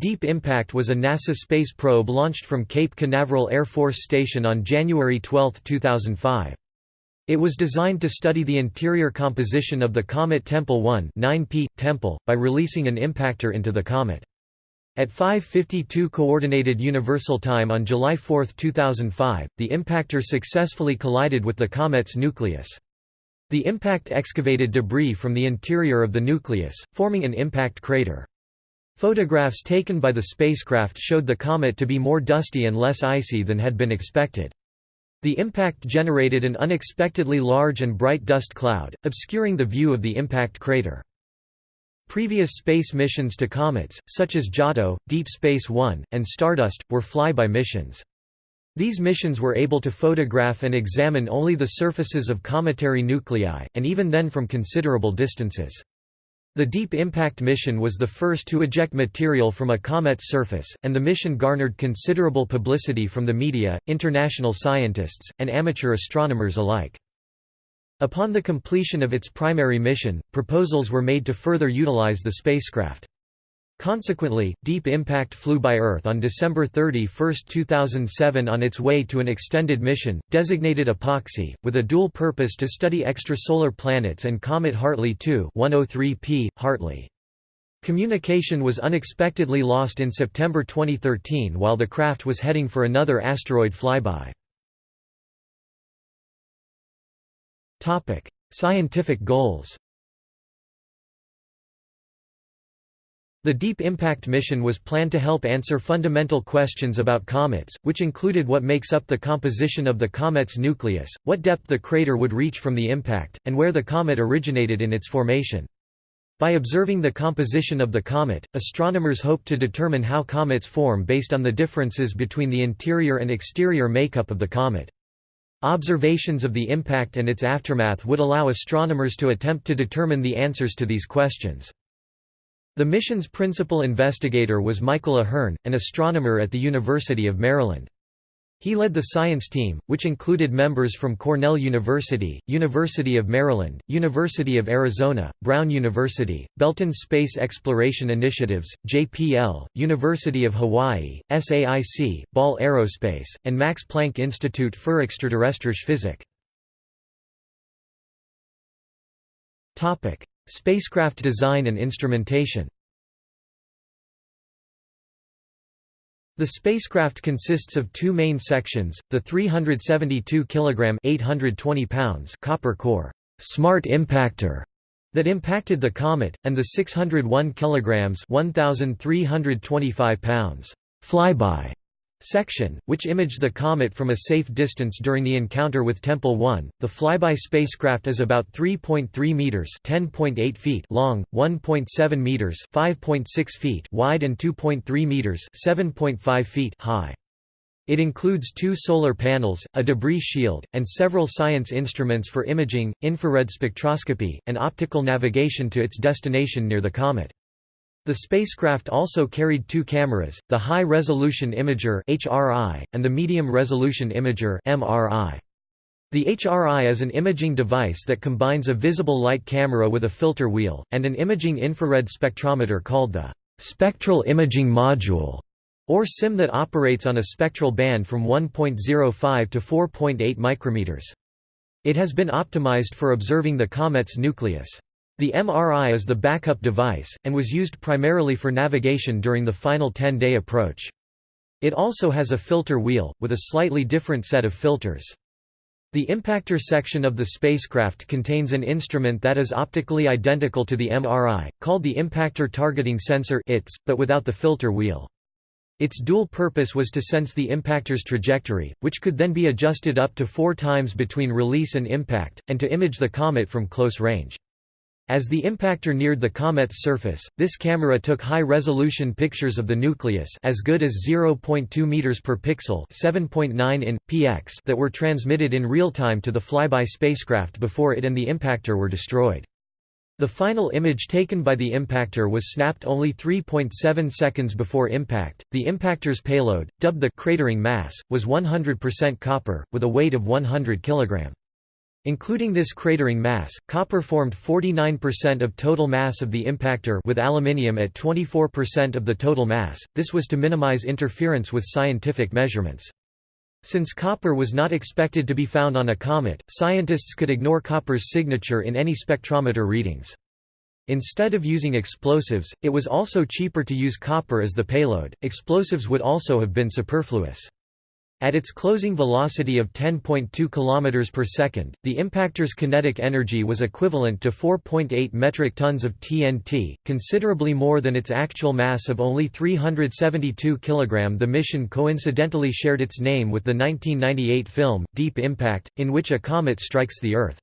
Deep Impact was a NASA space probe launched from Cape Canaveral Air Force Station on January 12, 2005. It was designed to study the interior composition of the comet Tempel 1 9P, Tempel, by releasing an impactor into the comet. At 5.52 Coordinated Universal Time on July 4, 2005, the impactor successfully collided with the comet's nucleus. The impact excavated debris from the interior of the nucleus, forming an impact crater. Photographs taken by the spacecraft showed the comet to be more dusty and less icy than had been expected. The impact generated an unexpectedly large and bright dust cloud, obscuring the view of the impact crater. Previous space missions to comets, such as Giotto, Deep Space One, and Stardust, were flyby missions. These missions were able to photograph and examine only the surfaces of cometary nuclei, and even then from considerable distances. The Deep Impact mission was the first to eject material from a comet's surface, and the mission garnered considerable publicity from the media, international scientists, and amateur astronomers alike. Upon the completion of its primary mission, proposals were made to further utilize the spacecraft. Consequently, Deep Impact flew by Earth on December 31, 2007 on its way to an extended mission, designated EPOXI, with a dual purpose to study extrasolar planets and comet Hartley 2 103P, Hartley. Communication was unexpectedly lost in September 2013 while the craft was heading for another asteroid flyby. Scientific goals The Deep Impact mission was planned to help answer fundamental questions about comets, which included what makes up the composition of the comet's nucleus, what depth the crater would reach from the impact, and where the comet originated in its formation. By observing the composition of the comet, astronomers hoped to determine how comets form based on the differences between the interior and exterior makeup of the comet. Observations of the impact and its aftermath would allow astronomers to attempt to determine the answers to these questions. The mission's principal investigator was Michael A'Hearn, an astronomer at the University of Maryland. He led the science team, which included members from Cornell University, University of Maryland, University of Arizona, Brown University, Belton Space Exploration Initiatives, JPL, University of Hawaii, SAIC, Ball Aerospace, and Max Planck Institute für Extraterrestrische Physik. Spacecraft design and instrumentation. The spacecraft consists of two main sections, the 372 kg 820 pounds copper core smart impactor that impacted the comet, and the 601 kg 1,325 pounds flyby section, which imaged the comet from a safe distance during the encounter with Tempel 1. The flyby spacecraft is about 3.3 meters (10.8 feet) long, 1.7 meters (5.6 feet) wide and 2.3 meters (7.5 feet) high. It includes two solar panels, a debris shield, and several science instruments for imaging, infrared spectroscopy, and optical navigation to its destination near the comet. The spacecraft also carried two cameras, the High Resolution Imager (HRI) and the Medium Resolution Imager (MRI). The HRI is an imaging device that combines a visible light camera with a filter wheel, and an imaging infrared spectrometer called the «spectral imaging module» or SIM that operates on a spectral band from 1.05 to 4.8 micrometers. It has been optimized for observing the comet's nucleus. The MRI is the backup device, and was used primarily for navigation during the final 10-day approach. It also has a filter wheel, with a slightly different set of filters. The impactor section of the spacecraft contains an instrument that is optically identical to the MRI, called the Impactor Targeting Sensor ITS, but without the filter wheel. Its dual purpose was to sense the impactor's trajectory, which could then be adjusted up to four times between release and impact, and to image the comet from close range. As the impactor neared the comet's surface, this camera took high-resolution pictures of the nucleus as good as 0.2 meters per pixel, 7.9 in px that were transmitted in real time to the flyby spacecraft before it and the impactor were destroyed. The final image taken by the impactor was snapped only 3.7 seconds before impact. The impactor's payload, dubbed the cratering mass, was 100% copper with a weight of 100 kg. Including this cratering mass, copper formed 49% of total mass of the impactor with aluminium at 24% of the total mass, this was to minimize interference with scientific measurements. Since copper was not expected to be found on a comet, scientists could ignore copper's signature in any spectrometer readings. Instead of using explosives, it was also cheaper to use copper as the payload. Explosives would also have been superfluous. At its closing velocity of 10.2 km per second, the impactor's kinetic energy was equivalent to 4.8 metric tons of TNT, considerably more than its actual mass of only 372 kg. The mission coincidentally shared its name with the 1998 film, Deep Impact, in which a comet strikes the Earth.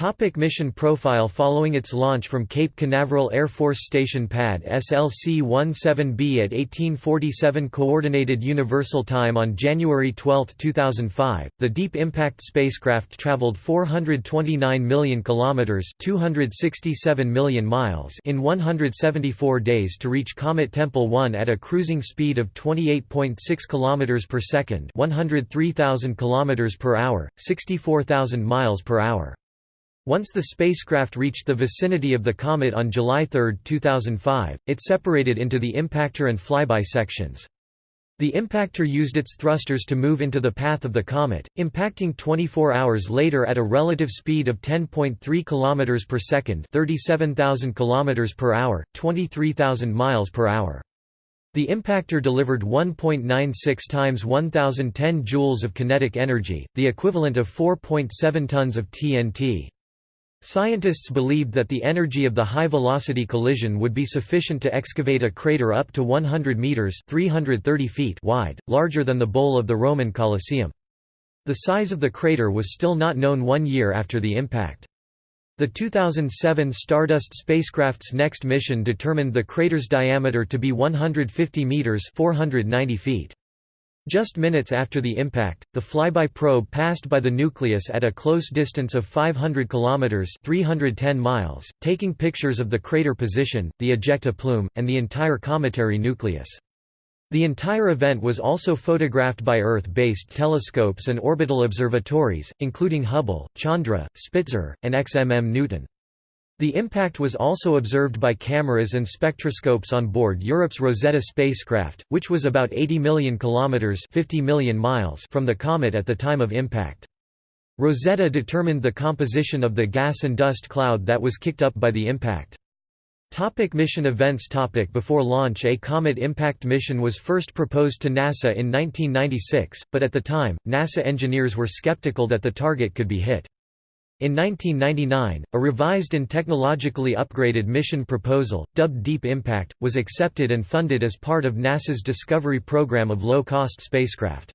Topic mission profile Following its launch from Cape Canaveral Air Force Station Pad SLC-17B at 1847 Coordinated Universal Time on January 12, 2005, the Deep Impact spacecraft traveled 429 million kilometers (267 million miles) in 174 days to reach Comet Tempel 1 at a cruising speed of 28.6 kilometers per second, 103,000 kilometers per hour, 64,000 miles per hour. Once the spacecraft reached the vicinity of the comet on July 3, 2005, it separated into the impactor and flyby sections. The impactor used its thrusters to move into the path of the comet, impacting 24 hours later at a relative speed of 10.3 km per second, 37,000 km per hour, 23,000 miles per hour. The impactor delivered 1.96 times 1010 joules of kinetic energy, the equivalent of 4.7 tons of TNT. Scientists believed that the energy of the high-velocity collision would be sufficient to excavate a crater up to 100 meters (330 feet) wide, larger than the bowl of the Roman Colosseum. The size of the crater was still not known 1 year after the impact. The 2007 Stardust spacecraft's next mission determined the crater's diameter to be 150 meters (490 feet). Just minutes after the impact, the flyby probe passed by the nucleus at a close distance of 500 kilometers (310 miles), taking pictures of the crater position, the ejecta plume, and the entire cometary nucleus. The entire event was also photographed by Earth-based telescopes and orbital observatories, including Hubble, Chandra, Spitzer, and XMM Newton. The impact was also observed by cameras and spectroscopes on board Europe's Rosetta spacecraft, which was about 80 million kilometers (50 million miles) from the comet at the time of impact. Rosetta determined the composition of the gas and dust cloud that was kicked up by the impact. Topic mission events topic Before launch a comet impact mission was first proposed to NASA in 1996, but at the time, NASA engineers were skeptical that the target could be hit. In 1999, a revised and technologically upgraded mission proposal, dubbed Deep Impact, was accepted and funded as part of NASA's Discovery program of low-cost spacecraft.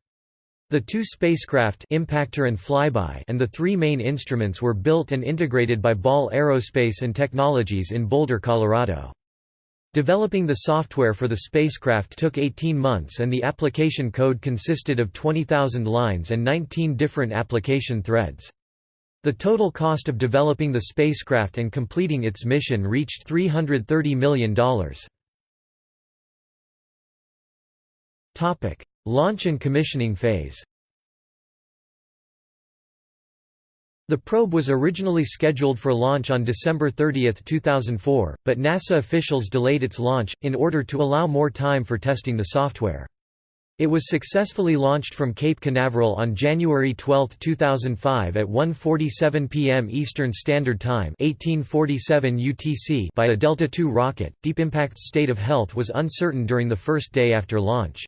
The two spacecraft Impactor and Flyby and the three main instruments were built and integrated by Ball Aerospace and Technologies in Boulder, Colorado. Developing the software for the spacecraft took 18 months and the application code consisted of 20,000 lines and 19 different application threads. The total cost of developing the spacecraft and completing its mission reached $330 million. Launch and commissioning phase The probe was originally scheduled for launch on December 30, 2004, but NASA officials delayed its launch, in order to allow more time for testing the software. It was successfully launched from Cape Canaveral on January 12, 2005 at 1:47 p.m. Eastern Standard Time (1847 UTC) by a Delta II rocket. Deep Impact's state of health was uncertain during the first day after launch.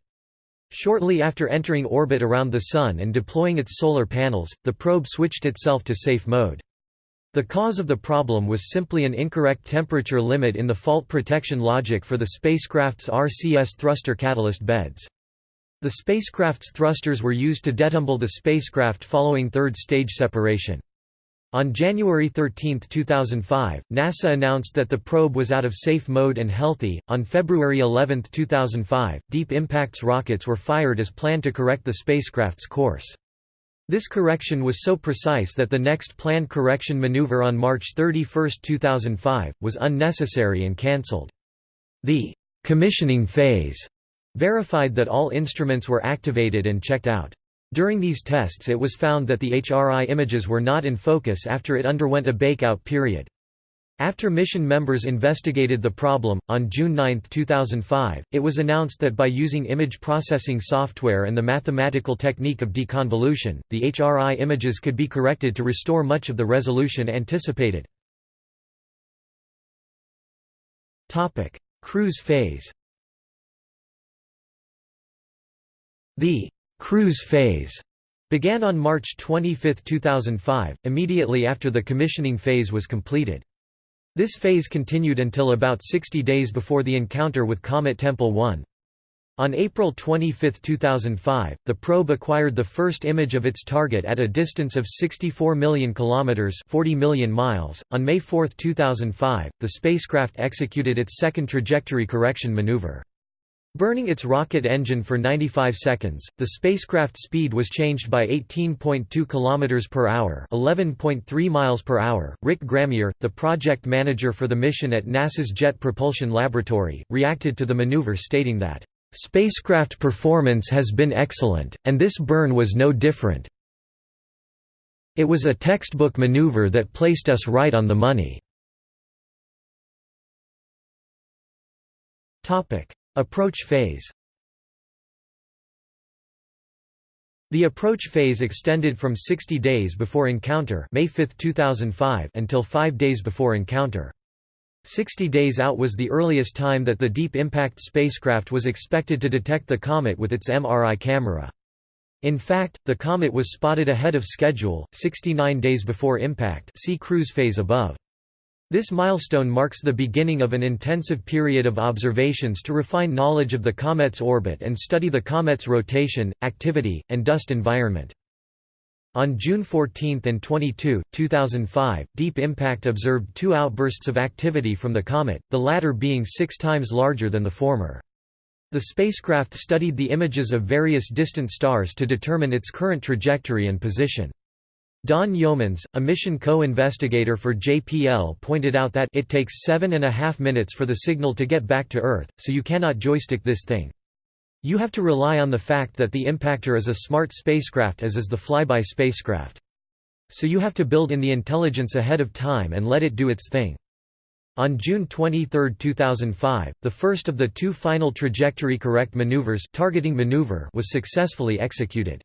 Shortly after entering orbit around the Sun and deploying its solar panels, the probe switched itself to safe mode. The cause of the problem was simply an incorrect temperature limit in the fault protection logic for the spacecraft's RCS thruster catalyst beds. The spacecraft's thrusters were used to detumble the spacecraft following third stage separation. On January 13, 2005, NASA announced that the probe was out of safe mode and healthy. On February 11, 2005, Deep Impact's rockets were fired as planned to correct the spacecraft's course. This correction was so precise that the next planned correction maneuver on March 31, 2005, was unnecessary and cancelled. The commissioning phase verified that all instruments were activated and checked out. During these tests it was found that the HRI images were not in focus after it underwent a bakeout period. After mission members investigated the problem, on June 9, 2005, it was announced that by using image processing software and the mathematical technique of deconvolution, the HRI images could be corrected to restore much of the resolution anticipated. Cruise phase The cruise phase began on March 25, 2005, immediately after the commissioning phase was completed. This phase continued until about 60 days before the encounter with Comet Tempel 1. On April 25, 2005, the probe acquired the first image of its target at a distance of 64 million kilometers, 40 million miles. On May 4, 2005, the spacecraft executed its second trajectory correction maneuver. Burning its rocket engine for 95 seconds, the spacecraft speed was changed by 18.2 km per hour, 11.3 miles per hour. Rick Grammier, the project manager for the mission at NASA's Jet Propulsion Laboratory, reacted to the maneuver stating that spacecraft performance has been excellent and this burn was no different. It was a textbook maneuver that placed us right on the money. Topic Approach phase The approach phase extended from 60 days before encounter May 5, 2005 until 5 days before encounter. 60 days out was the earliest time that the Deep Impact spacecraft was expected to detect the comet with its MRI camera. In fact, the comet was spotted ahead of schedule, 69 days before impact see cruise phase above. This milestone marks the beginning of an intensive period of observations to refine knowledge of the comet's orbit and study the comet's rotation, activity, and dust environment. On June 14 and 22, 2005, Deep Impact observed two outbursts of activity from the comet, the latter being six times larger than the former. The spacecraft studied the images of various distant stars to determine its current trajectory and position. Don Yeomans, a mission co-investigator for JPL pointed out that it takes seven and a half minutes for the signal to get back to Earth, so you cannot joystick this thing. You have to rely on the fact that the impactor is a smart spacecraft as is the flyby spacecraft. So you have to build in the intelligence ahead of time and let it do its thing. On June 23, 2005, the first of the two final trajectory correct maneuvers targeting maneuver was successfully executed.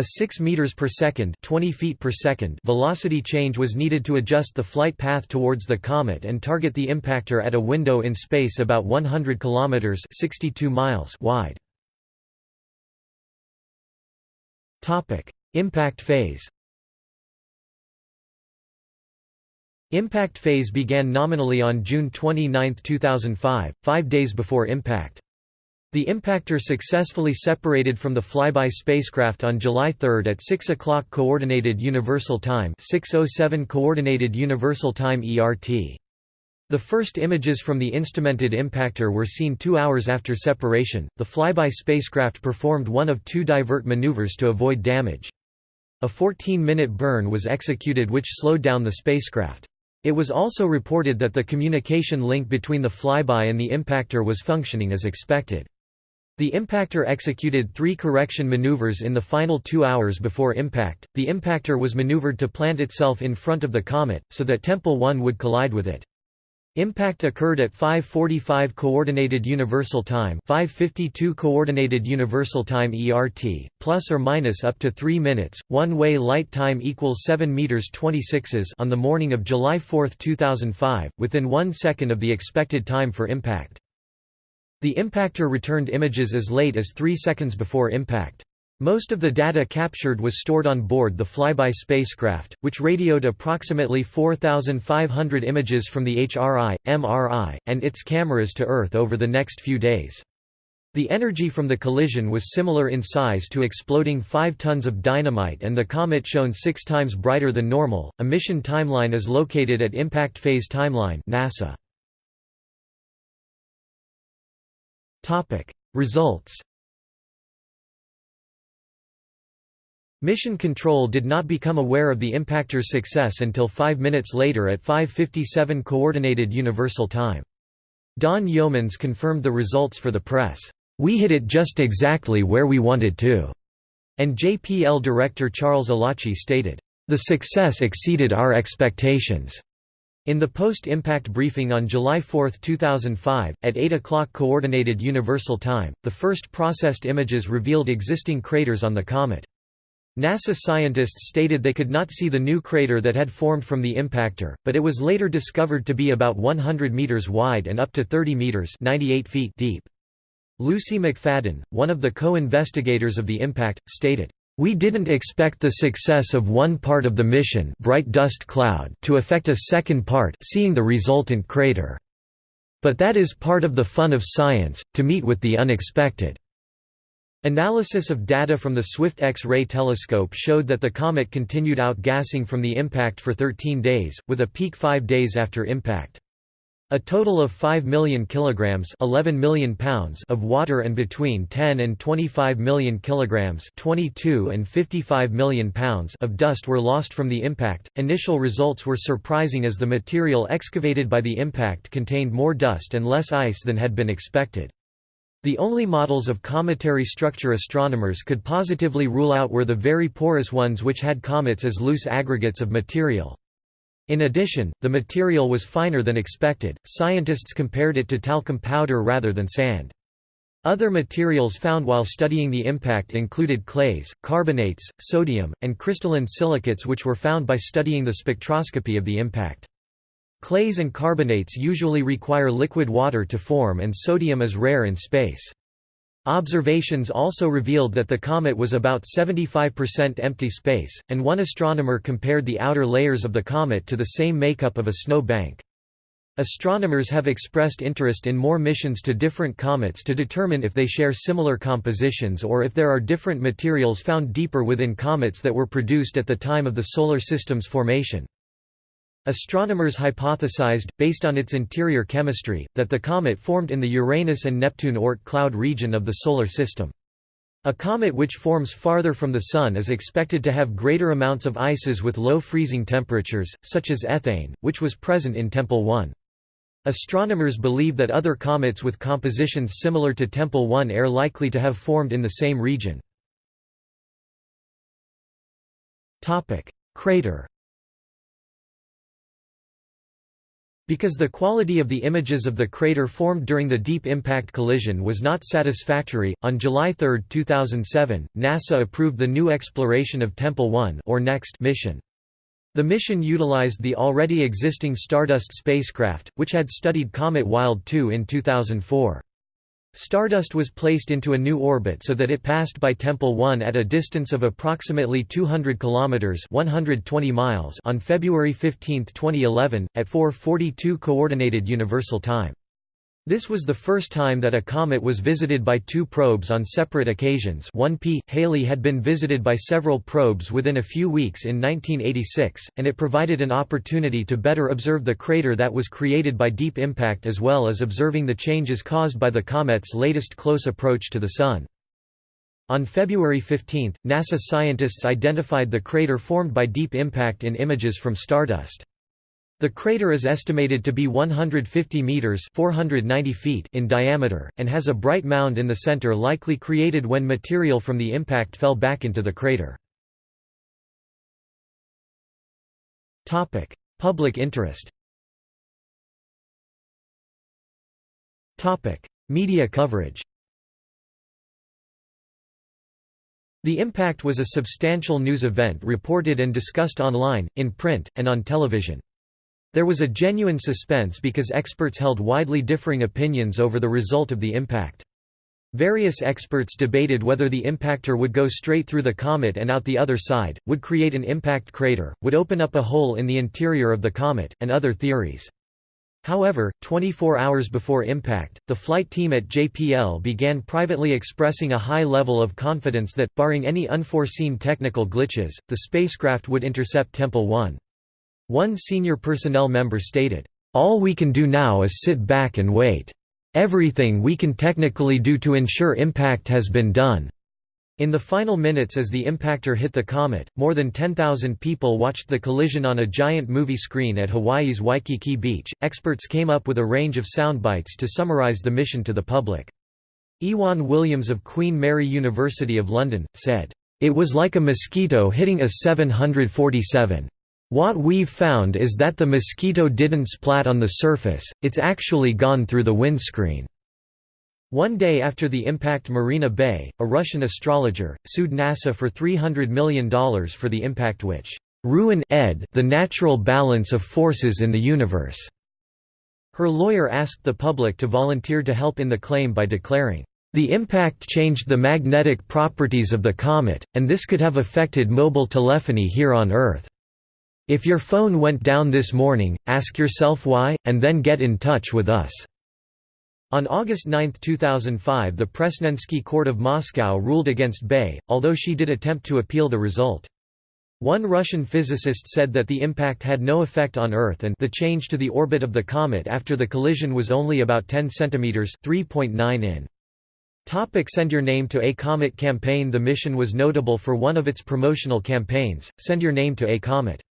A 6 meters per second, 20 feet per second velocity change was needed to adjust the flight path towards the comet and target the impactor at a window in space about 100 kilometers, 62 miles wide. Topic: Impact phase. Impact phase began nominally on June 29, 2005, 5 days before impact. The impactor successfully separated from the flyby spacecraft on July 3 at 6 o'clock Coordinated Universal Time 607 Coordinated Universal Time ERT. The first images from the instrumented impactor were seen two hours after separation. The flyby spacecraft performed one of two divert maneuvers to avoid damage. A 14-minute burn was executed which slowed down the spacecraft. It was also reported that the communication link between the flyby and the impactor was functioning as expected. The impactor executed three correction maneuvers in the final two hours before impact. The impactor was maneuvered to plant itself in front of the comet, so that Tempel 1 would collide with it. Impact occurred at 5:45 coordinated universal time, 5:52 coordinated universal time ERT, plus or minus up to 3 minutes. One-way light time equals 7 meters 26s on the morning of July 4, 2005, within 1 second of the expected time for impact. The impactor returned images as late as 3 seconds before impact. Most of the data captured was stored on board the flyby spacecraft, which radioed approximately 4,500 images from the HRI, MRI, and its cameras to Earth over the next few days. The energy from the collision was similar in size to exploding 5 tons of dynamite and the comet shone 6 times brighter than normal. A mission timeline is located at Impact Phase Timeline NASA. Topic: Results. Mission Control did not become aware of the impactor's success until 5 minutes later at 5:57 coordinated universal time. Don Yeomans confirmed the results for the press. We hit it just exactly where we wanted to, and JPL director Charles Elachi stated, "...the success exceeded our expectations." In the post-impact briefing on July 4, 2005, at 8 o'clock Coordinated Universal Time, the first processed images revealed existing craters on the comet. NASA scientists stated they could not see the new crater that had formed from the impactor, but it was later discovered to be about 100 meters wide and up to 30 meters 98 feet deep. Lucy McFadden, one of the co-investigators of the impact, stated, "...we didn't expect the success of one part of the mission bright dust cloud to affect a second part seeing the resultant crater. But that is part of the fun of science, to meet with the unexpected." Analysis of data from the Swift X-ray telescope showed that the comet continued outgassing from the impact for 13 days, with a peak five days after impact. A total of 5 million kilograms 11 million pounds of water and between 10 and 25 million kilograms 22 and 55 million pounds of dust were lost from the impact. Initial results were surprising as the material excavated by the impact contained more dust and less ice than had been expected. The only models of cometary structure astronomers could positively rule out were the very porous ones which had comets as loose aggregates of material. In addition, the material was finer than expected, scientists compared it to talcum powder rather than sand. Other materials found while studying the impact included clays, carbonates, sodium, and crystalline silicates which were found by studying the spectroscopy of the impact. Clays and carbonates usually require liquid water to form and sodium is rare in space. Observations also revealed that the comet was about 75% empty space, and one astronomer compared the outer layers of the comet to the same makeup of a snow bank. Astronomers have expressed interest in more missions to different comets to determine if they share similar compositions or if there are different materials found deeper within comets that were produced at the time of the Solar System's formation. Astronomers hypothesized, based on its interior chemistry, that the comet formed in the Uranus and Neptune Oort cloud region of the Solar System. A comet which forms farther from the Sun is expected to have greater amounts of ices with low freezing temperatures, such as ethane, which was present in Tempel 1. Astronomers believe that other comets with compositions similar to Tempel 1 are likely to have formed in the same region. Crater Because the quality of the images of the crater formed during the Deep Impact collision was not satisfactory, on July 3, 2007, NASA approved the new exploration of Tempel 1 or NEXT mission. The mission utilized the already existing Stardust spacecraft, which had studied Comet Wild 2 in 2004. Stardust was placed into a new orbit so that it passed by Tempel 1 at a distance of approximately 200 kilometers (120 miles) on February 15, 2011 at 4:42 coordinated universal time. This was the first time that a comet was visited by two probes on separate occasions 1P. Halley had been visited by several probes within a few weeks in 1986, and it provided an opportunity to better observe the crater that was created by deep impact as well as observing the changes caused by the comet's latest close approach to the Sun. On February 15, NASA scientists identified the crater formed by deep impact in images from stardust. The crater is estimated to be 150 meters (490 feet) in diameter and has a bright mound in the center likely created when material from the impact fell back into the crater. Topic: Public interest. Topic: Media coverage. The impact was a substantial news event reported and discussed online, in print, and on television. There was a genuine suspense because experts held widely differing opinions over the result of the impact. Various experts debated whether the impactor would go straight through the comet and out the other side, would create an impact crater, would open up a hole in the interior of the comet, and other theories. However, 24 hours before impact, the flight team at JPL began privately expressing a high level of confidence that, barring any unforeseen technical glitches, the spacecraft would intercept Tempel 1. One senior personnel member stated, "...all we can do now is sit back and wait. Everything we can technically do to ensure impact has been done." In the final minutes as the impactor hit the comet, more than 10,000 people watched the collision on a giant movie screen at Hawaii's Waikiki Beach. Experts came up with a range of soundbites to summarize the mission to the public. Ewan Williams of Queen Mary University of London, said, It was like a mosquito hitting a 747. What we've found is that the mosquito didn't splat on the surface, it's actually gone through the windscreen." One day after the impact Marina Bai, a Russian astrologer, sued NASA for $300 million for the impact which "...ruin ed the natural balance of forces in the universe." Her lawyer asked the public to volunteer to help in the claim by declaring, "...the impact changed the magnetic properties of the comet, and this could have affected mobile telephony here on Earth." If your phone went down this morning, ask yourself why, and then get in touch with us." On August 9, 2005 the Presnensky Court of Moscow ruled against Bai, although she did attempt to appeal the result. One Russian physicist said that the impact had no effect on Earth and the change to the orbit of the comet after the collision was only about 10 cm 3.9 in. Topic Send Your Name to a Comet campaign The mission was notable for one of its promotional campaigns, Send Your Name to a Comet.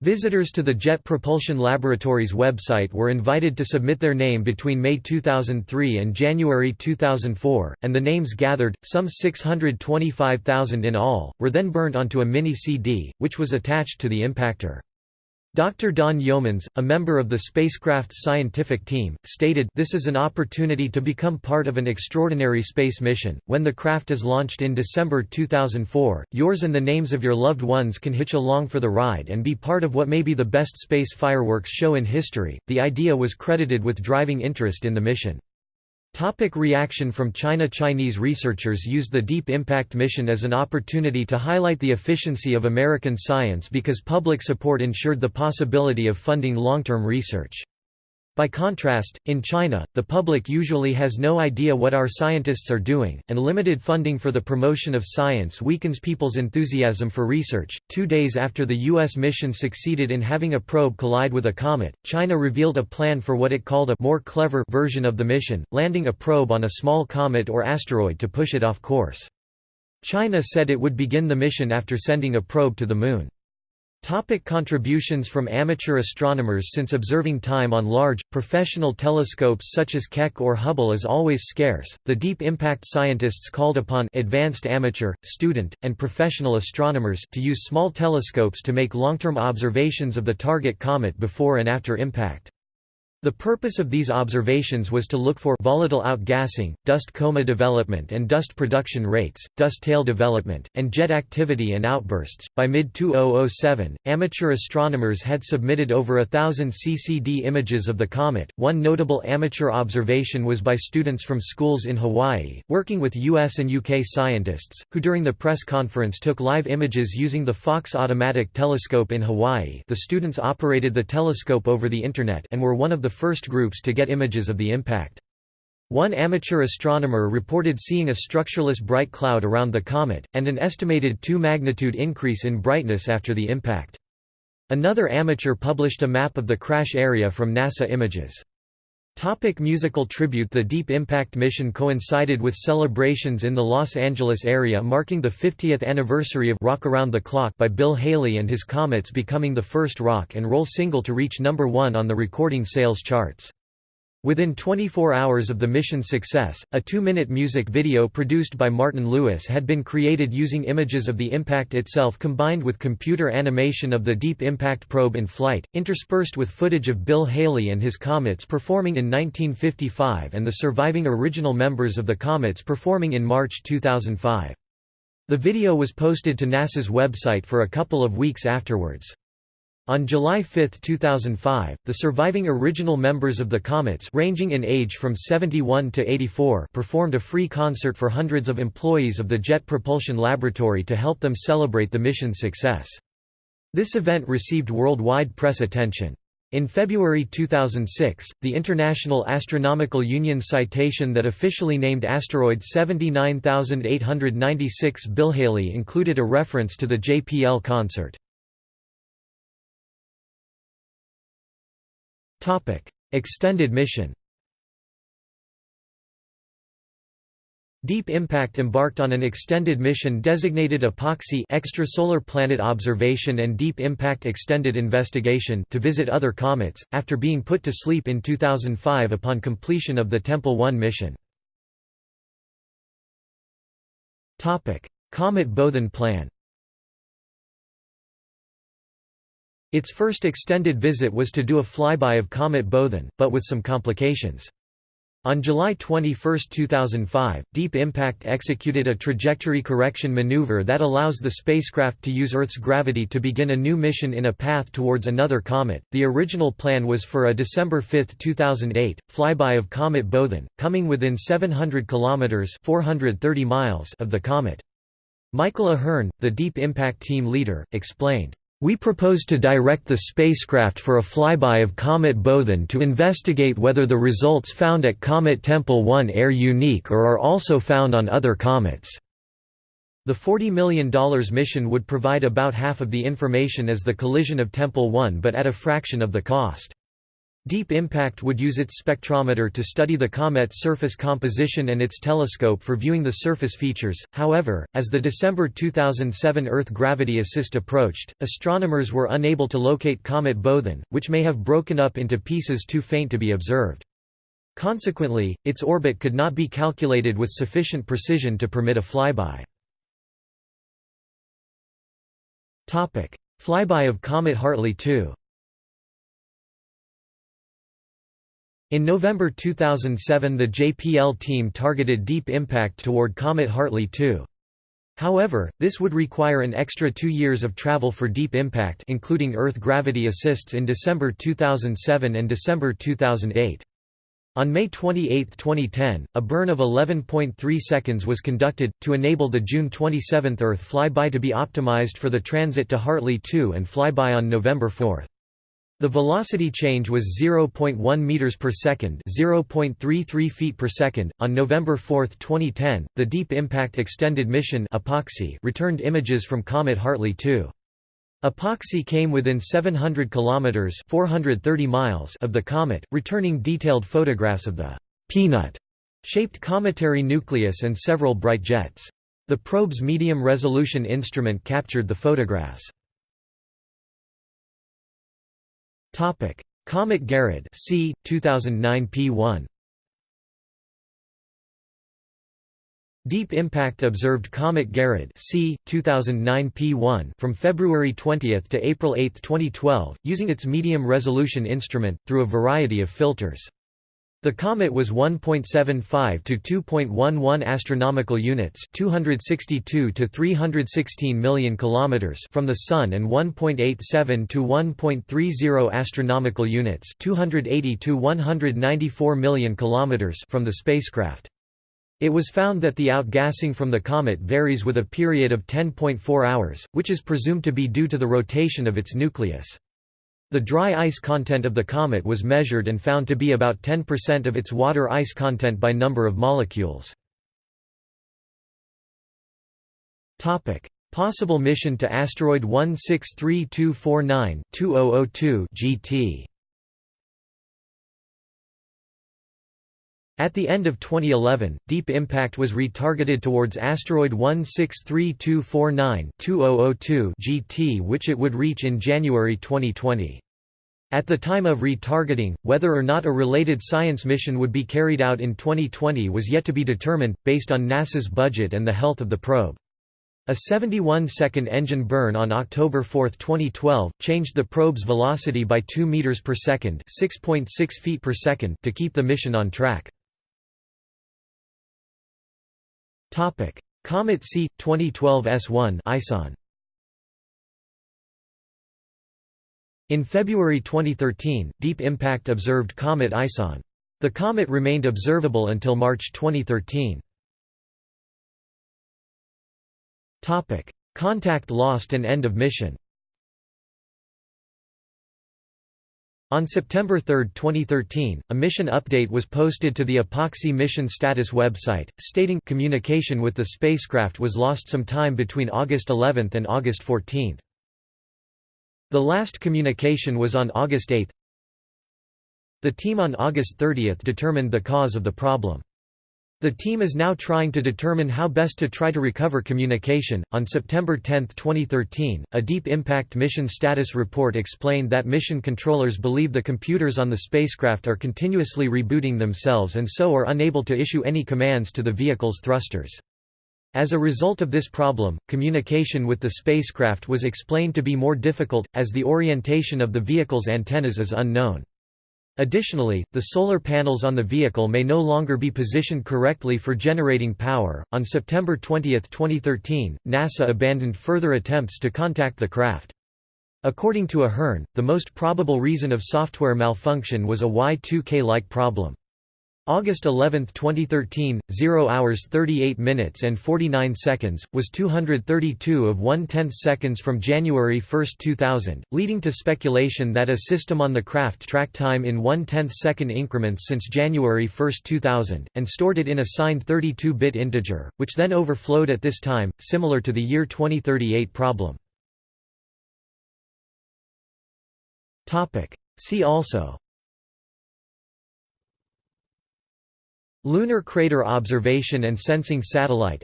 Visitors to the Jet Propulsion Laboratory's website were invited to submit their name between May 2003 and January 2004, and the names gathered, some 625,000 in all, were then burnt onto a mini-CD, which was attached to the impactor. Dr. Don Yeomans, a member of the spacecraft's scientific team, stated, This is an opportunity to become part of an extraordinary space mission. When the craft is launched in December 2004, yours and the names of your loved ones can hitch along for the ride and be part of what may be the best space fireworks show in history. The idea was credited with driving interest in the mission. Topic reaction from China Chinese researchers used the Deep Impact mission as an opportunity to highlight the efficiency of American science because public support ensured the possibility of funding long-term research. By contrast, in China, the public usually has no idea what our scientists are doing, and limited funding for the promotion of science weakens people's enthusiasm for research. Two days after the U.S. mission succeeded in having a probe collide with a comet, China revealed a plan for what it called a more clever version of the mission, landing a probe on a small comet or asteroid to push it off course. China said it would begin the mission after sending a probe to the Moon. Topic contributions from amateur astronomers Since observing time on large, professional telescopes such as Keck or Hubble is always scarce, the Deep Impact scientists called upon advanced amateur, student, and professional astronomers to use small telescopes to make long-term observations of the target comet before and after impact. The purpose of these observations was to look for volatile outgassing, dust coma development and dust production rates, dust tail development, and jet activity and outbursts. By mid 2007, amateur astronomers had submitted over a thousand CCD images of the comet. One notable amateur observation was by students from schools in Hawaii, working with US and UK scientists, who during the press conference took live images using the Faulkes Automatic Telescope in Hawaii. The students operated the telescope over the Internet and were one of the the first groups to get images of the impact. One amateur astronomer reported seeing a structureless bright cloud around the comet, and an estimated 2 magnitude increase in brightness after the impact. Another amateur published a map of the crash area from NASA images. Topic musical tribute The Deep Impact mission coincided with celebrations in the Los Angeles area marking the 50th anniversary of Rock Around the Clock by Bill Haley and his Comets becoming the first rock and roll single to reach number one on the recording sales charts. Within 24 hours of the mission's success, a two-minute music video produced by Martin Lewis had been created using images of the impact itself combined with computer animation of the Deep Impact probe in flight, interspersed with footage of Bill Haley and his Comets performing in 1955 and the surviving original members of the Comets performing in March 2005. The video was posted to NASA's website for a couple of weeks afterwards. On July 5, 2005, the surviving original members of the Comets ranging in age from 71 to 84 performed a free concert for hundreds of employees of the Jet Propulsion Laboratory to help them celebrate the mission's success. This event received worldwide press attention. In February 2006, the International Astronomical Union citation that officially named asteroid 79896 Bill Haley included a reference to the JPL concert. Extended mission Deep Impact embarked on an extended mission designated EPOXI Extrasolar Planet Observation and Deep Impact Extended Investigation to visit other comets, after being put to sleep in 2005 upon completion of the Tempel 1 mission. Comet Boethin plan Its first extended visit was to do a flyby of Comet Boethin, but with some complications. On July 21, 2005, Deep Impact executed a trajectory correction maneuver that allows the spacecraft to use Earth's gravity to begin a new mission in a path towards another comet. The original plan was for a December 5, 2008, flyby of Comet Boethin, coming within 700 kilometers (430 miles) of the comet. Michael A'Hearn, the Deep Impact team leader, explained, we propose to direct the spacecraft for a flyby of Comet Boethin to investigate whether the results found at Comet Tempel 1 are unique or are also found on other comets. The $40 million mission would provide about half of the information as the collision of Tempel 1 but at a fraction of the cost. Deep Impact would use its spectrometer to study the comet's surface composition and its telescope for viewing the surface features. However, as the December 2007 Earth gravity assist approached, astronomers were unable to locate Comet Boethin, which may have broken up into pieces too faint to be observed. Consequently, its orbit could not be calculated with sufficient precision to permit a flyby. Flyby of Comet Hartley 2 In November 2007 the JPL team targeted Deep Impact toward Comet Hartley 2. However, this would require an extra two years of travel for Deep Impact including Earth gravity assists in December 2007 and December 2008. On May 28, 2010, a burn of 11.3 seconds was conducted, to enable the June 27 Earth flyby to be optimized for the transit to Hartley 2 and flyby on November 4. The velocity change was 0.1 meters per second, 0.33 feet per second. On November 4, 2010, the Deep Impact Extended Mission (EPOXI) returned images from Comet Hartley 2. EPOXI came within 700 kilometers (430 miles) of the comet, returning detailed photographs of the peanut-shaped cometary nucleus and several bright jets. The probe's medium-resolution instrument captured the photographs. Topic: Comet Garradd C 2009 P1 Deep Impact observed Comet Garradd C 2009 P1 from February 20 to April 8, 2012, using its medium resolution instrument through a variety of filters. The comet was 1.75 to 2.11 astronomical units, 262 to 316 million kilometers from the sun and 1.87 to 1.30 astronomical units, 280 to 194 million kilometers from the spacecraft. It was found that the outgassing from the comet varies with a period of 10.4 hours, which is presumed to be due to the rotation of its nucleus. The dry ice content of the comet was measured and found to be about 10% of its water ice content by number of molecules. Possible mission to asteroid 163249-2002 GT At the end of 2011, Deep Impact was retargeted towards asteroid 163249-2002 GT which it would reach in January 2020. At the time of retargeting, whether or not a related science mission would be carried out in 2020 was yet to be determined, based on NASA's budget and the health of the probe. A 71-second engine burn on October 4, 2012, changed the probe's velocity by 2 meters per second, 6.6 feet per second to keep the mission on track. Topic: Comet C 2012 S1 ISON. In February 2013, Deep Impact observed comet ISON. The comet remained observable until March 2013. Topic: Contact lost and end of mission. On September 3, 2013, a mission update was posted to the EPOXI mission status website, stating communication with the spacecraft was lost some time between August 11 and August 14. The last communication was on August 8. The team on August 30 determined the cause of the problem. The team is now trying to determine how best to try to recover communication. On September 10, 2013, a Deep Impact Mission Status Report explained that mission controllers believe the computers on the spacecraft are continuously rebooting themselves and so are unable to issue any commands to the vehicle's thrusters. As a result of this problem, communication with the spacecraft was explained to be more difficult, as the orientation of the vehicle's antennas is unknown. Additionally, the solar panels on the vehicle may no longer be positioned correctly for generating power. On September 20, 2013, NASA abandoned further attempts to contact the craft. According to A'Hearn, the most probable reason of software malfunction was a Y2K-like problem. August 11, 2013, 0 hours 38 minutes and 49 seconds, was 232 of 1 tenth seconds from January 1, 2000, leading to speculation that a system on the craft tracked time in 1 tenth second increments since January 1, 2000, and stored it in a signed 32-bit integer, which then overflowed at this time, similar to the year 2038 problem. See also Lunar Crater Observation and Sensing Satellite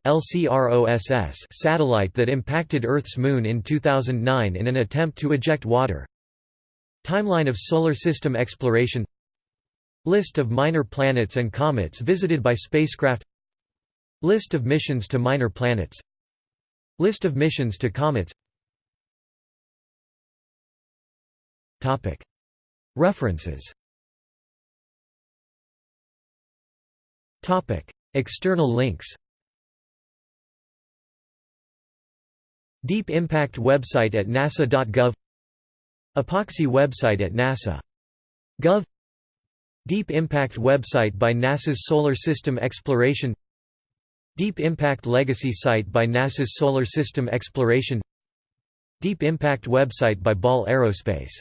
satellite that impacted Earth's Moon in 2009 in an attempt to eject water. Timeline of Solar System exploration. List of minor planets and comets visited by spacecraft. List of missions to minor planets. List of missions to comets. References External links Deep Impact website at nasa.gov EPOXI website at nasa.gov Deep Impact website by NASA's Solar System Exploration Deep Impact Legacy site by NASA's Solar System Exploration Deep Impact website by Ball Aerospace